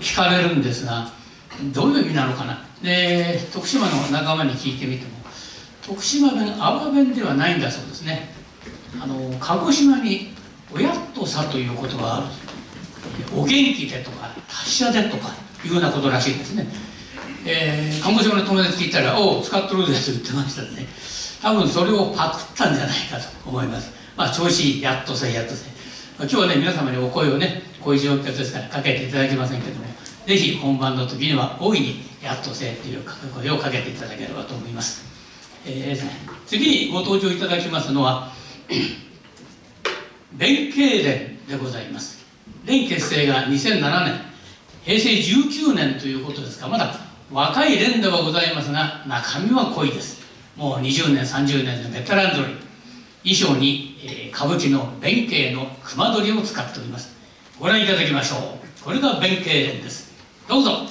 聞かれるんですがどういう意味なのかな。で徳島の仲間に聞いてみても徳島弁阿波弁ではないんだそうですね。あの鹿児島に「おやっとさ」という言葉がある。お元気でとか達者でとかいうようなことらしいですね、えー、鹿児島の友達聞いたら「おお使っとるぜ」と言ってましたね。多分それをパクったんじゃないかと思います。まあ調子いい。やっとせやっとせ今日はね皆様にお声をねこういう状況ですからかけていただけませんけどもぜひ本番の時には大いにやっとせという声をかけていただければと思います、えー、次にご登場いただきますのは 弁慶連でございます。連結成が2007年平成19年ということですがまだ若い連ではございますが中身は濃いです。もう20年30年のベテランぞろい衣装に、えー、歌舞伎の弁慶の熊取を使っております。ご覧いただきましょう。これが弁慶連です。どうぞ。